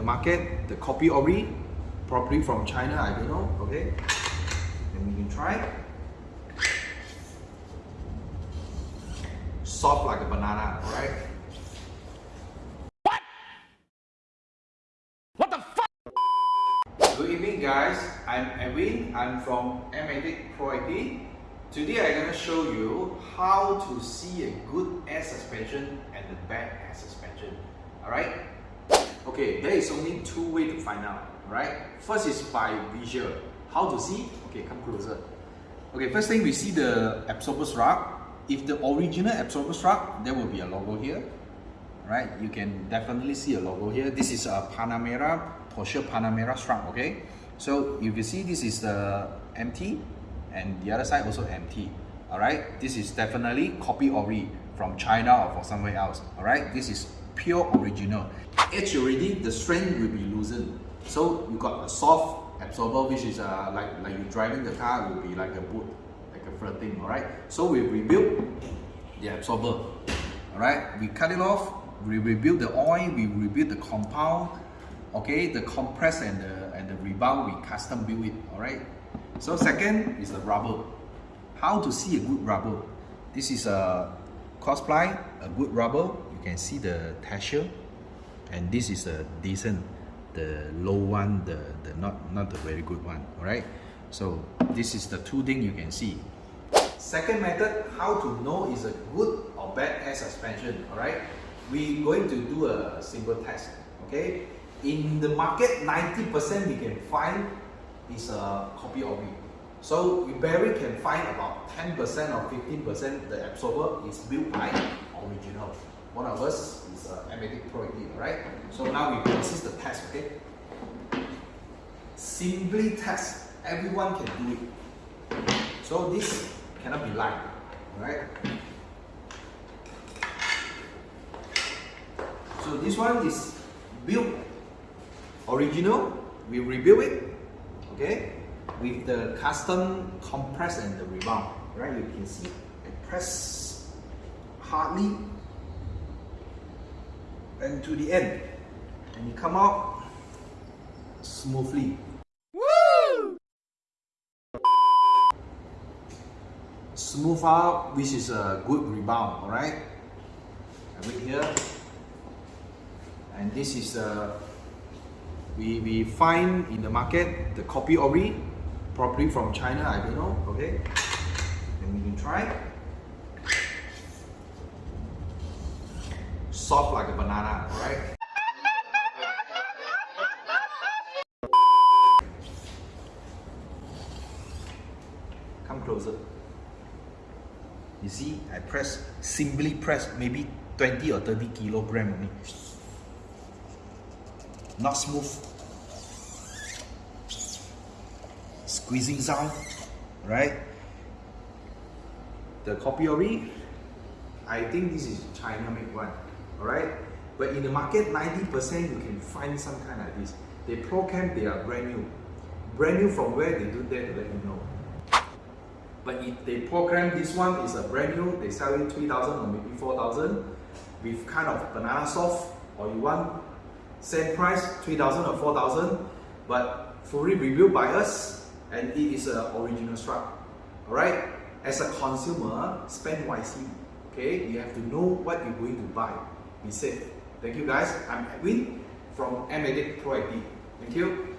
the market, the copy ori, probably from China, I don't know, okay? And we can try. Soft like a banana, alright? What? What the fuck? Good evening guys, I'm Edwin, I'm from MATIC Pro ID. Today I'm going to show you how to see a good air suspension and a bad air suspension. Alright? Okay, there is only two ways to find out. right? First is by visual. How to see? Okay, come closer. Okay, first thing we see the absorber strap. If the original absorber strap, there will be a logo here. Right? You can definitely see a logo here. This is a Panamera Porsche Panamera strap, okay? So if you see this is the MT and the other side also MT, all right? This is definitely copy ori from China or from somewhere else, all right? This is pure original. Edge already, the strength will be loosened. So you got a soft absorber, which is uh, like, like you driving the car, will be like a boot, like a flirting, all right? So we rebuild the absorber, all right? We cut it off, we rebuild the oil, we rebuild the compound, okay the compress and the and the rebound we custom build it all right so second is the rubber how to see a good rubber this is a Crossply a good rubber you can see the texture and this is a decent the low one the the not not the very good one all right so this is the two thing you can see. Second method how to know is a good or bad air suspension all right we going to do a simple test okay? In the market 90% we can find is a copy of it. So we barely can find about 10% or 15% the absorber is built by original one of us is uh, a MATIC Pro 18 right so now we process the test okay? Simply test. Everyone can do it. So this cannot be lied right so this one is built original, we rebuild it, okay, with the custom compress and the rebound, right? You can see I press hardly and to the end, and you come out smoothly. Woo! Smooth out, which is a good rebound, alright? I wait here, and this is a we, we find in the market the copy ori, probably from China, I don't know, okay? Then we can try. Soft like a banana, right? Come closer. You see, I press, simply press maybe 20 or 30 kilogram only not smooth squeezing sound right the copy ori I think this is China made one alright? But in the market 90% you can find some kind like this. They program they are brand new. Brand new from where they do that to let you know. But if they program this one is a brand new they sell it 3000 or maybe 4000 with kind of banana soft or you want same price 3000 or 4000 but fully reviewed by us and it is an original strap alright? As a consumer spend wisely okay? You have to know what you're going to buy be safe thank you guys. I'm edwin from MATIC pro id thank you